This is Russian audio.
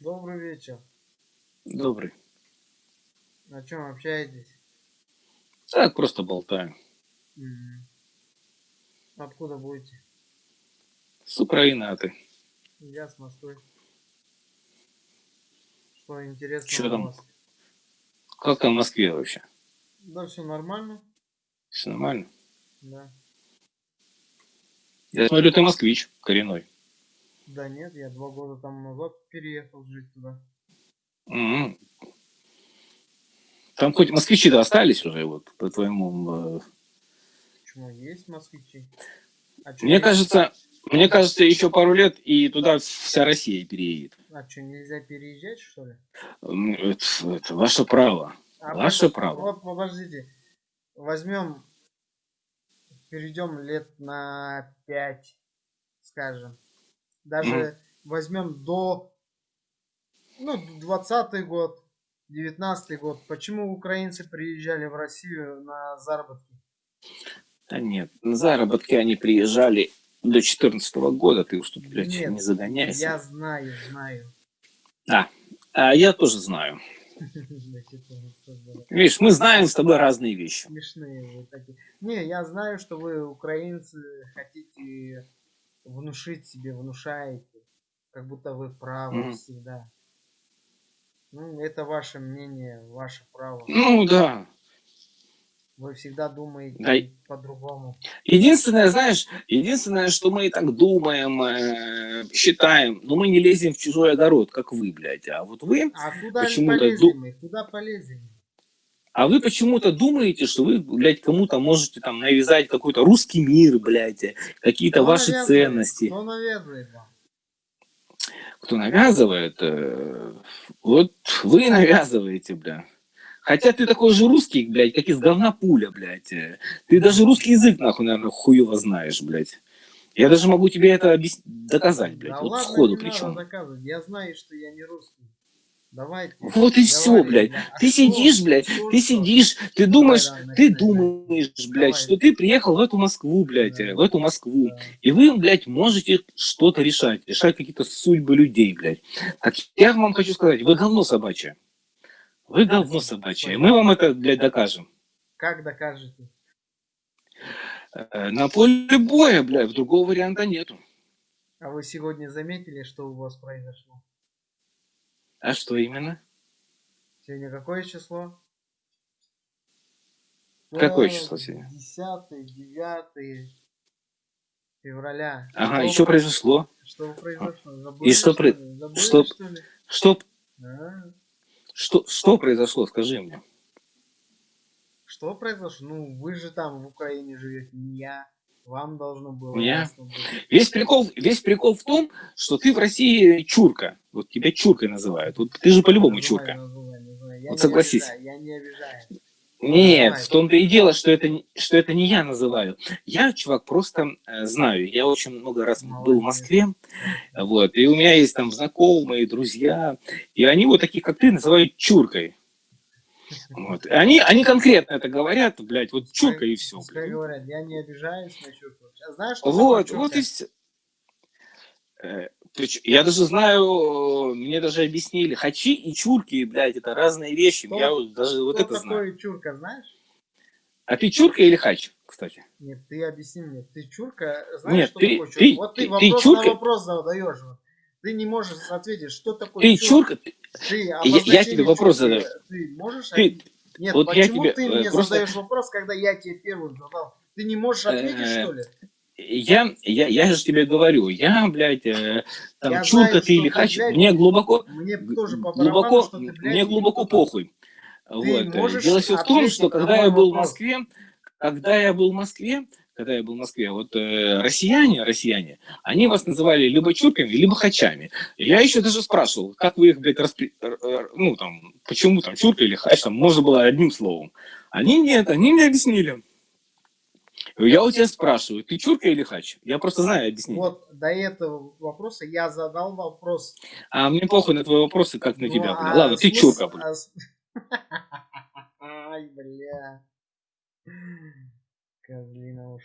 Добрый вечер. Добрый. О чем общаетесь? Так, просто болтаю. Мгм. Откуда будете? С Украины, а ты? Я с Москвы. Что интересного Чё у там? вас? Как там в Москве вообще? Да, все нормально. Все нормально? Да. Я смотрю, ты москвич коренной. Да нет, я два года там назад переехал жить туда. М. Там хоть москвичи-то остались уже, вот, по твоему... э, Почему есть москвичи? А Мне не- кажется, мне кажется, еще пару лет, и туда вся Россия переедет. А что, нельзя переезжать, что ли? Это, это ваше право. А Ваше вот- право. Вот, подождите. Возьмем, перейдем лет на 5, скажем. Даже возьмем до, ну, 20 год, 19 год. Почему украинцы приезжали в Россию на заработки? Да нет, на заработки они приезжали до 14 года, ты уж тут, блядь, Нет, не загоняйся. Я знаю, знаю. А, а я тоже знаю. Видишь, мы знаем с тобой разные вещи. Смешные вы такие. Не, я знаю, что вы, украинцы, хотите внушить себе, внушаете, как будто вы правы Мгм. всегда. Ну, это ваше мнение, ваше право. Ну да. Вы всегда думаете Да по-другому. Единственное, знаешь, единственное, что мы и так думаем, э, считаем, но мы не лезем в чужой огород, как вы, блядь. А вот вы, А куда Почему-то полезли ду-? Куда полезли? А вы почему-то думаете, что вы, блядь, кому-то можете там навязать какой-то русский мир, блядь, какие-то Кто ваши навязывает? ценности. Кто навязывает вам? Кто навязывает, вот вы навязываете, бля. Хотя ты такой же русский, блядь, как из говна пуля, блядь. Ты даже русский язык, нахуй, наверное, хуево знаешь, блядь. Я даже могу тебе это объяс- доказать, блядь, да вот ладно, сходу причем. Я знаю, что я не русский. Давайте. Вот и все, блядь. бля. А Ты что? сидишь, блядь, Что, ты что? сидишь, ты думаешь, давай, ты начинай, думаешь, блядь, Давай. что ты приехал в эту Москву, блядь, Да. в эту Москву. Да. И вы, блядь, можете что-то решать, решать какие-то судьбы людей, блядь. Так я вам хочу сказать, вы говно собачье. Вы говно собачье. Мы вам это, блядь, докажем. Как докажете? Э, На поле боя, блядь, другого варианта нету. А вы сегодня заметили, что у вас произошло? А что именно? Сегодня какое число? Какое число сегодня? 10 9 февраля. Ага, Что и что произошло? Что произошло? Забыли, что про- ли? Забыли, что- что? Что, что, что произошло, скажи мне. Что произошло? Ну, вы же там в Украине живете, не я. Вам должно было я? быть. Весь прикол, весь прикол в том, что ты в России чурка. Вот тебя чуркой называют. Вот ты же по-любому чурка. Я Вот согласись. обижаю, Я не обижаю. Нет, в том-то и дело, что это, что это не я называю. Я, чувак, просто э, знаю. Я очень много раз был в. Москве. Вот, и у меня есть там знакомые, друзья. И они вот таких, как ты, называют чуркой. Вот. И Они, они конкретно это говорят, блядь, вот чурка и все. Пускай говорят, я не обижаюсь на чурку. А знаешь, что Вот, вот и все. Я даже знаю, мне даже объяснили, хачи и чурки, блядь, это разные вещи. Кто- Я вот даже вот Кто это знаю. такое чурка, знаешь? А ты чурка или хач, кстати? Нет, ты объясни мне. Ты чурка, знаешь, Нет, что ты- такое чурка? ты- вот ты, ты- ты вопрос чурка? на вопрос задаешь. Вот. Ты не можешь ответить, что такое Ты чурка. чурка, Ты я обозначение тебе вопрос задаю. Ты можешь Ты-? Нет, вот я почему тебе, ты э, мне просто- задаешь вопрос, когда я тебе первым задал? Ты не можешь ответить, Э, что ли? я, я, я же тебе говорю, я, блядь, э, там, Я чурка знаю, ты или ты, хач, блядь, мне глубоко, Мне тоже по глубоко, что ты, блядь, мне глубоко похуй. Вот. Дело все в том, что когда я был в? Москве, когда я был в Москве, когда я был в Москве, вот э, россияне, россияне, они вас называли либо чурками, либо хачами. Я еще даже спрашивал, как вы их, блядь, распри... р- р- ну, там, почему там чурка или хач, там, можно было одним словом. Они нет, они мне объяснили. Я у тебя спрашиваю, ты чурка или хач? Я просто знаю объяснение. Вот до этого вопроса я задал вопрос. А мне похуй на твои вопросы, как на Ну, тебя, а. Ладно, ты смысл- чурка, бля. а Ай, бля. Козлина уж.